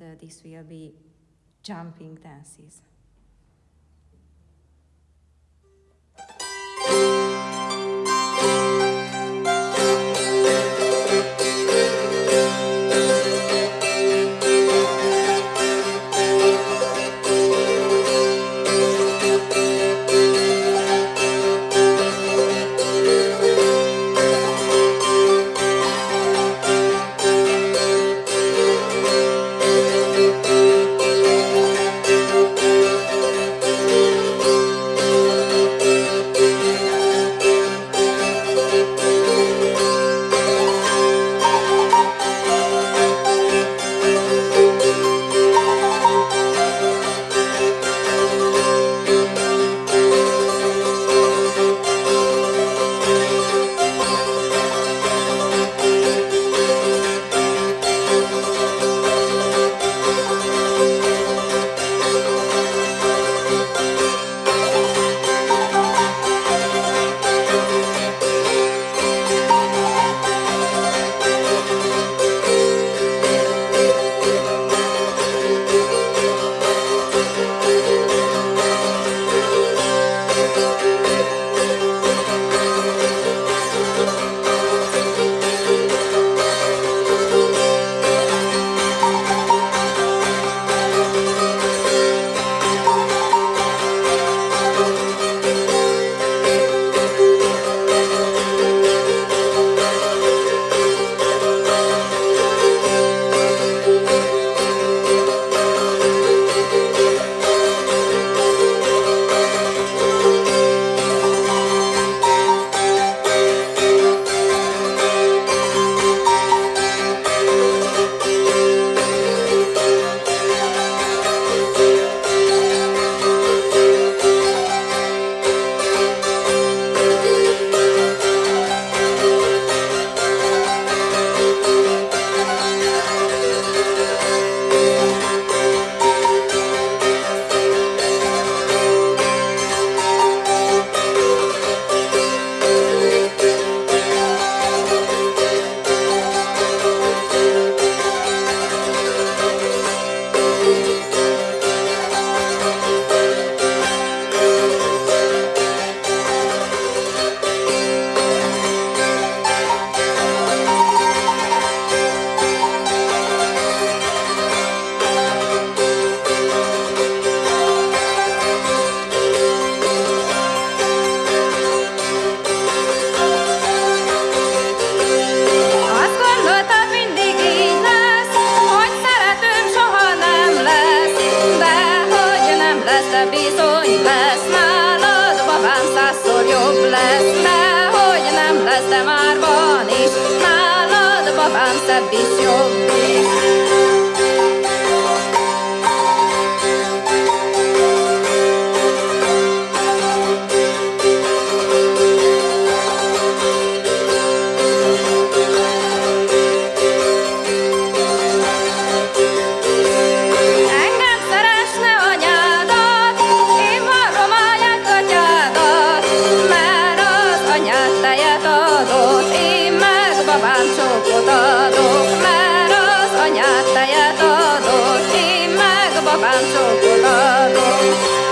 and uh, this will be jumping dances. of amsa bishop babámcsókot adok, mert az anyád tejet adott, én meg babámcsókot adok.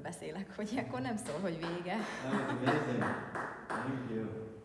Beszélek, hogy akkor nem szól, hogy vége. Thank you.